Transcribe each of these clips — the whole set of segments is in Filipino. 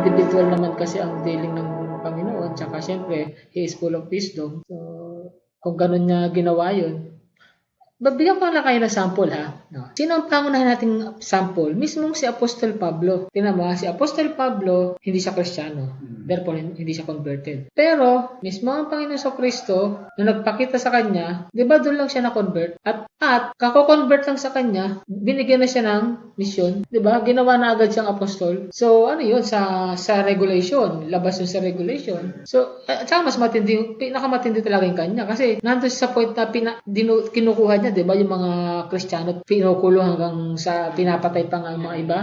individual naman kasi ang dealing ng Panginoon. Tsaka syempre, He is full of wisdom. So, kung ganun niya ginawa yun, Babigyan ko lang kayo ng sample ha. No. Sino ang pangunahin nating sample? Mismong si Apostol Pablo. Tinan mo, ha, si Apostol Pablo, hindi siya Kristiyano. Therefore, hindi siya converted. Pero, mismo ang Panginoon sa Kristo, na nagpakita sa kanya, di ba doon lang siya na-convert? At, at, kako-convert lang sa kanya, binigyan na siya ng mission. Di ba? Ginawa na agad siyang apostol. So, ano yun? Sa, sa regulation. Labas yun sa regulation. So, at saka mas matindi, pinakamatindi talaga yung kanya. Kasi, nandun sa point na pina, dinu, kinukuha niya, di ba? Yung mga Kristiyano, pinukulo hanggang sa pinapatay pa nga ang mga iba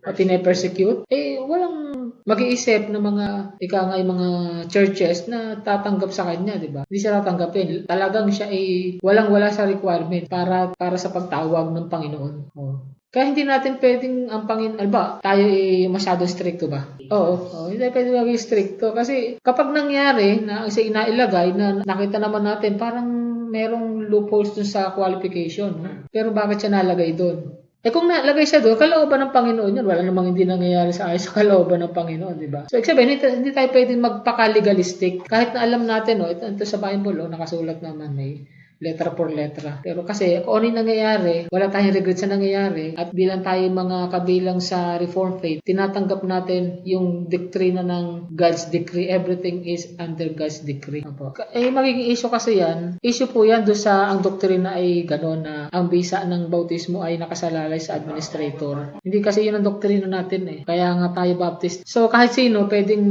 at pinapersecute, eh walang mag-iisip ng mga ika nga yung mga churches na tatanggap sa kanya, di ba? Hindi siya tatanggapin. Talagang siya ay walang-wala sa requirement para para sa pagtawag ng Panginoon. Oh. Kaya hindi natin pwedeng ang Panginoon, alba, tayo ay masyado stricto ba? Oo, oo hindi pwedeng maging stricto. Kasi kapag nangyari na isa inailagay na nakita naman natin, parang merong loopholes dun sa qualification. Pero bakit siya nalagay doon? Eh kung nalagay siya doon, kalooban ng Panginoon yun. Wala namang hindi nangyayari sa ayos sa kalooban ng Panginoon, di ba? So, ibig hindi, hindi tayo pwedeng magpaka-legalistic. Kahit na alam natin, no, ito, ito sa Bible, oh, nakasulat naman, may letra por letra. Pero kasi kung ano yung nangyayari, wala tayong regret sa nangyayari at bilang tayo mga kabilang sa Reformed faith, tinatanggap natin yung doktrina ng God's decree. Everything is under God's decree. Apo. Eh, magiging issue kasi yan. Issue po yan do sa ang doktrina ay gano'n na ang bisa ng bautismo ay nakasalalay sa administrator. Hindi kasi yun ang doktrina natin eh. Kaya nga tayo Baptist. So kahit sino pwedeng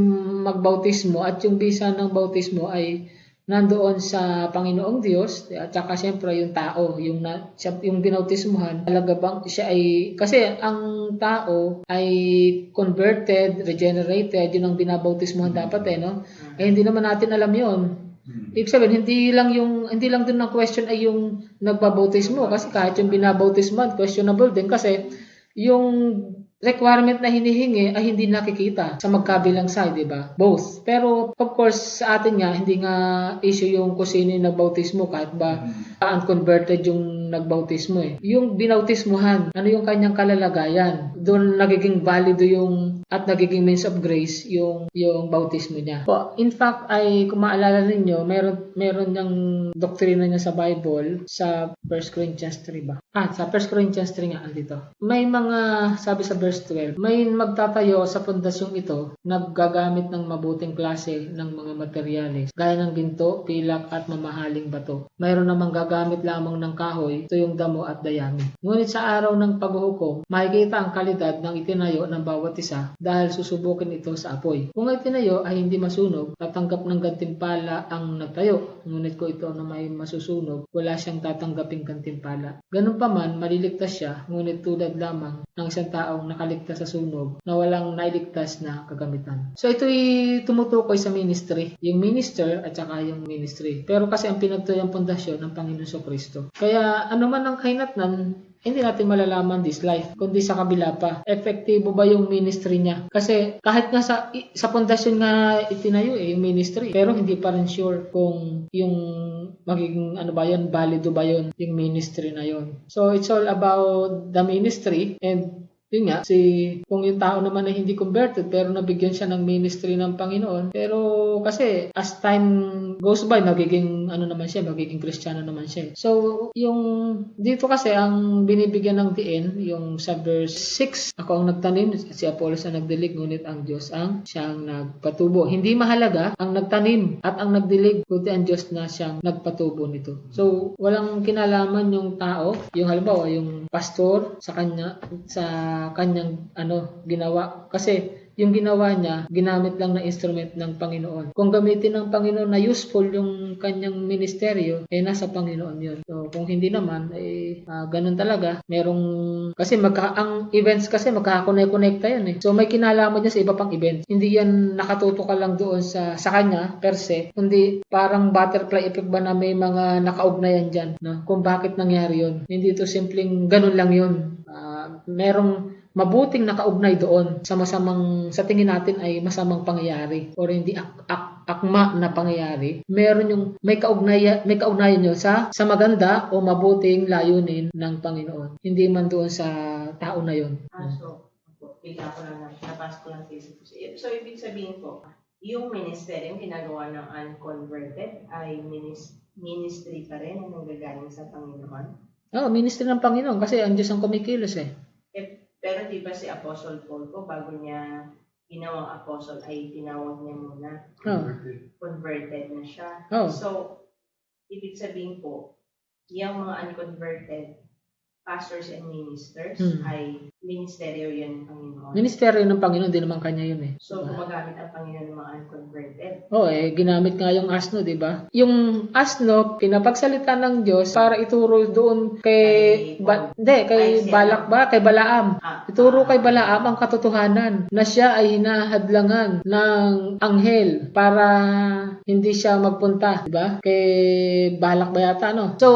magbautismo at yung bisa ng bautismo ay nandoon sa Panginoong Diyos at saka siyempre yung tao yung na, siya, yung binautismuhan talaga bang siya ay kasi ang tao ay converted regenerated yun ang binabautismuhan dapat eh no? Eh hindi naman natin alam yon Ibig sabihin, hindi lang yung hindi lang din ang question ay yung nagbabautismo kasi kahit yung binabautismuhan questionable din kasi yung requirement na hinihingi ay hindi nakikita sa magkabilang side, di ba? Both. Pero of course sa atin nga hindi nga issue yung kung sino yung nagbautismo kahit ba unconverted yung nagbautismo eh. Yung binautismuhan, ano yung kanyang kalalagayan? Doon nagiging valido yung at nagiging means of grace yung yung bautismo niya. Po, in fact ay kung maalala ninyo, meron meron ng doktrina niya sa Bible sa 1 Corinthians 3 ba? Ah, sa 1 Corinthians 3 nga andito. May mga sabi sa verse 12, may magtatayo sa pundasyong ito naggagamit ng mabuting klase ng mga materyales gaya ng ginto, pilak at mamahaling bato. Mayroon namang gagamit lamang ng kahoy, tuyong damo at dayami. Ngunit sa araw ng paghuhukom, makikita ang kalidad ng itinayo ng bawat isa dahil susubukin ito sa apoy. Kung itinayo ay hindi masunog, tatanggap ng gantimpala ang nagtayo. Ngunit kung ito na may masusunog, wala siyang tatanggaping gantimpala. Ganun pa man, maliligtas siya, ngunit tulad lamang ng isang taong nakaligtas sa sunog na walang nailigtas na kagamitan. So ito'y tumutukoy sa ministry, yung minister at saka yung ministry. Pero kasi ang pinagtuyang pundasyon ng Panginoon sa Kristo. Kaya ano man ang kainatnan, hindi natin malalaman this life, kundi sa kabila pa. Efektibo ba yung ministry niya? Kasi kahit nga sa, sa pundasyon nga itinayo eh, yung ministry, pero hindi pa rin sure kung yung magiging ano ba yun, valido ba yun, yung ministry na yun. So it's all about the ministry and yun nga, si, kung yung tao naman ay hindi converted pero nabigyan siya ng ministry ng Panginoon. Pero kasi as time goes by, magiging ano naman siya, magiging Kristiyano naman siya. So, yung dito kasi ang binibigyan ng diin, yung sa verse 6, ako ang nagtanim, si Apollos ang nagdilig, ngunit ang Diyos ang siyang nagpatubo. Hindi mahalaga ang nagtanim at ang nagdilig, kundi ang Diyos na siyang nagpatubo nito. So, walang kinalaman yung tao, yung halimbawa, yung pastor sa kanya, sa kanyang ano ginawa. Kasi yung ginawa niya ginamit lang na instrument ng Panginoon. Kung gamitin ng Panginoon na useful yung kanyang ministeryo eh nasa Panginoon yun. So kung hindi naman eh uh, ganun talaga. Merong kasi magka, ang events kasi magkakakonect-connecta yan eh. So may kinalaman niya sa iba pang events. Hindi yan nakatuto ka lang doon sa sa kanya per se kundi parang butterfly effect ba na may mga nakaugnayan dyan no? kung bakit nangyari yun. Hindi to simpleng ganun lang yun. Uh, merong mabuting nakaugnay doon sa masamang sa tingin natin ay masamang pangyayari or hindi ak, ak, akma na pangyayari meron yung may kaugnayan may kaugnayan yun sa sa maganda o mabuting layunin ng Panginoon hindi man doon sa tao na yun bigla ko lang, na- napasok ko lang sa isip ko. So, ibig sabihin po, yung ministry yung ginagawa ng unconverted ay minis- ministry pa rin na nanggagaling sa Panginoon. Oh, ministry ng Panginoon kasi ang Diyos ang kumikilos eh. Di ba si Apostle Paul po, bago niya ginawang apostle, ay tinawag niya muna, Oh. converted na siya. Oh. So, ibig sabihin po, yung mga unconverted pastors and ministers Hmm. ay ministeryo ng Panginoon. Ministeryo ng Panginoon, di naman kanya yun eh. so, gumagamit ang Panginoon ng mga unconverted. Oo eh, ginamit nga yung asno, di ba? Yung asno, pinapagsalita ng Diyos para ituro doon kay, Kay ba, hindi, kay Ay. Balak ba? Kay Balaam. Ah, Ituro kay Balaam ang katotohanan na siya ay hinahadlangan ng anghel para hindi siya magpunta, di ba? Kay Balak ba yata, no? So,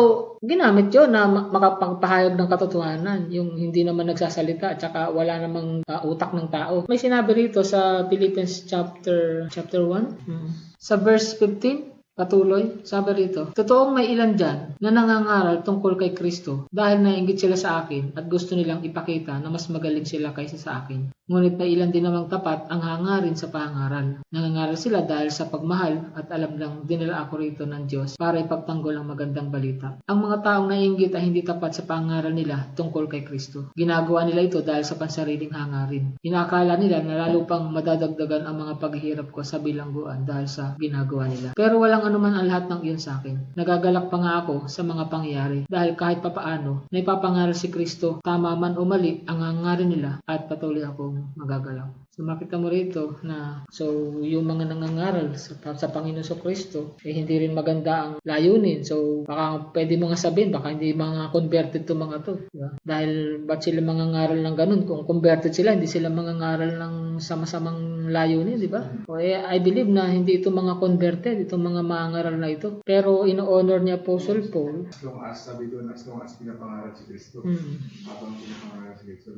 ginamit yun na ma- makapagpahayag ng katotohanan, yung hindi naman nagsasalita at saka wala namang ah, utak ng tao. May sinabi rito sa Philippians chapter chapter 1, sa verse 15, Patuloy, sabi rito, Totoong may ilan dyan na nangangaral tungkol kay Kristo dahil nainggit sila sa akin at gusto nilang ipakita na mas magaling sila kaysa sa akin. Ngunit may ilan din namang tapat ang hangarin sa pangaral. Nangangaral sila dahil sa pagmahal at alam lang dinala ako rito ng Diyos para ipagtanggol ang magandang balita. Ang mga taong nainggit ay hindi tapat sa pangaral nila tungkol kay Kristo. Ginagawa nila ito dahil sa pansariling hangarin. Inakala nila na lalo pang madadagdagan ang mga paghihirap ko sa bilangguan dahil sa ginagawa nila. Pero walang anuman ang lahat ng iyon sa akin. Nagagalak pa nga ako sa mga pangyayari dahil kahit papaano, naipapangaral si Kristo, tama man o mali ang hangarin nila at patuloy akong magagalak. So makita mo rito na so yung mga nangangaral sa, sa Panginoon sa Kristo eh hindi rin maganda ang layunin. So baka pwede mo nga sabihin baka hindi mga converted to mga to. di ba? Dahil ba't sila mangangaral ng ganun? Kung converted sila, hindi sila mangangaral ng sama-samang layunin, di ba? O eh, I believe na hindi ito mga converted, itong mga mangangaral na ito. Pero ino-honor ni Apostle Paul. As long as, sabi doon, as long as pinapangarap si Kristo. hmm, Habang pinapangarap si Kristo.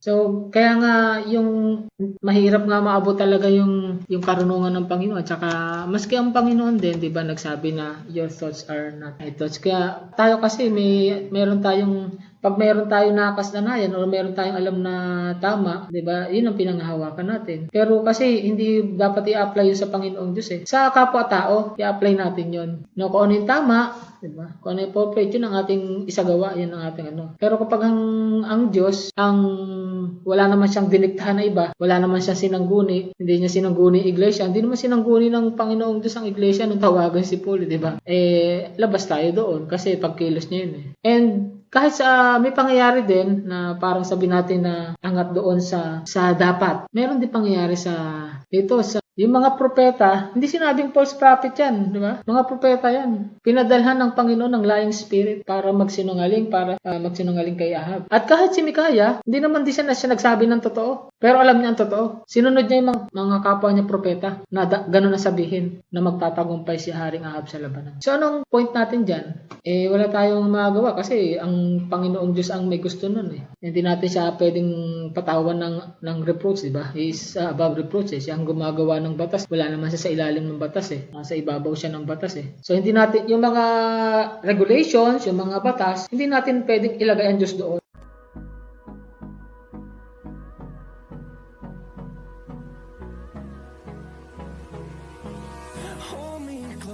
So, kaya nga yung mahirap nga maabot talaga yung yung karunungan ng Panginoon. Tsaka maski ang Panginoon din, 'di ba, nagsabi na your thoughts are not my thoughts. Kaya tayo kasi may meron tayong pag meron tayong nakasanayan o meron tayong alam na tama, 'di ba? 'Yun ang pinanghahawakan natin. Pero kasi hindi dapat i-apply 'yun sa Panginoong Diyos eh. Sa kapwa-tao, i-apply natin 'yun. No, kung ano yung tama, 'di ba? Kung ano yung appropriate, 'yun ang ating isagawa, 'yun ang ating ano. Pero kapag ang ang Diyos ang wala naman siyang diniktahan na iba, wala naman siyang sinangguni, hindi niya sinangguni iglesia, hindi naman sinangguni ng Panginoong Diyos ang iglesia nung tawagan si Paul, 'di ba? Eh labas tayo doon kasi pagkilos niya 'yun eh. And kahit sa may pangyayari din na parang sabi natin na angat doon sa sa dapat. Meron din pangyayari sa dito sa yung mga propeta, hindi sinabing false prophet yan, di ba? Mga propeta yan. Pinadalhan ng Panginoon ng lying spirit para magsinungaling, para ah, magsinungaling kay Ahab. At kahit si Mikaya, hindi naman di siya, na siya nagsabi ng totoo. Pero alam niya ang totoo. Sinunod niya yung mga, kapwa niya propeta na da, gano'n na sabihin na magtatagumpay si Haring Ahab sa labanan. So anong point natin dyan? Eh wala tayong magagawa kasi ang Panginoong Diyos ang may gusto nun eh. Hindi natin siya pwedeng patawan ng, ng reproach, di ba? He is uh, above reproach eh. Siya ang gumagawa ng batas. Wala naman siya sa ilalim ng batas eh. Nasa ibabaw siya ng batas eh. So hindi natin, yung mga regulations, yung mga batas, hindi natin pwedeng ilagay ang Diyos doon.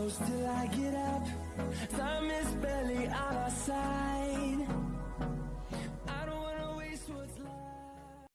Till I get up. Time is barely on our side.